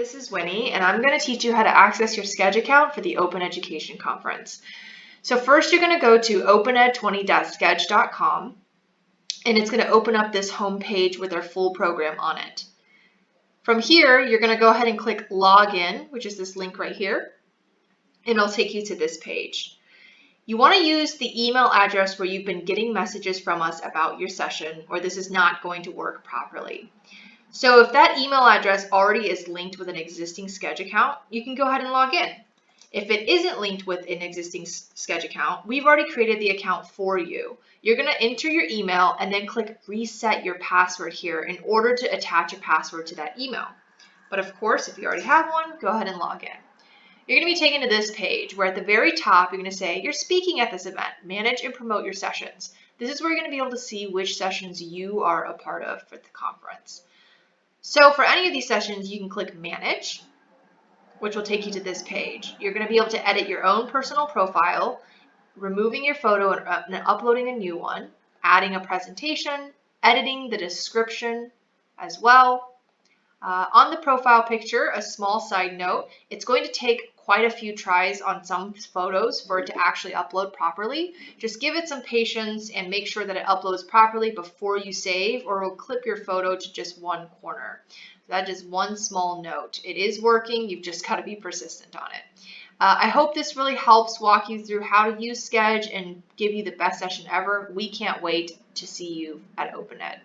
this is Winnie, and I'm going to teach you how to access your Sched account for the Open Education Conference. So first you're going to go to opened20.sched.com, and it's going to open up this home page with our full program on it. From here, you're going to go ahead and click Login, which is this link right here, and it'll take you to this page. You want to use the email address where you've been getting messages from us about your session, or this is not going to work properly. So if that email address already is linked with an existing Sched account, you can go ahead and log in. If it isn't linked with an existing Sched account, we've already created the account for you. You're going to enter your email and then click reset your password here in order to attach a password to that email. But of course, if you already have one, go ahead and log in. You're going to be taken to this page where at the very top, you're going to say you're speaking at this event, manage and promote your sessions. This is where you're going to be able to see which sessions you are a part of for the conference. So for any of these sessions, you can click Manage, which will take you to this page. You're going to be able to edit your own personal profile, removing your photo and, uh, and uploading a new one, adding a presentation, editing the description as well. Uh, on the profile picture, a small side note, it's going to take quite a few tries on some photos for it to actually upload properly. Just give it some patience and make sure that it uploads properly before you save or it'll clip your photo to just one corner. That is one small note. It is working, you've just got to be persistent on it. Uh, I hope this really helps walk you through how to use Sched and give you the best session ever. We can't wait to see you at OpenEd.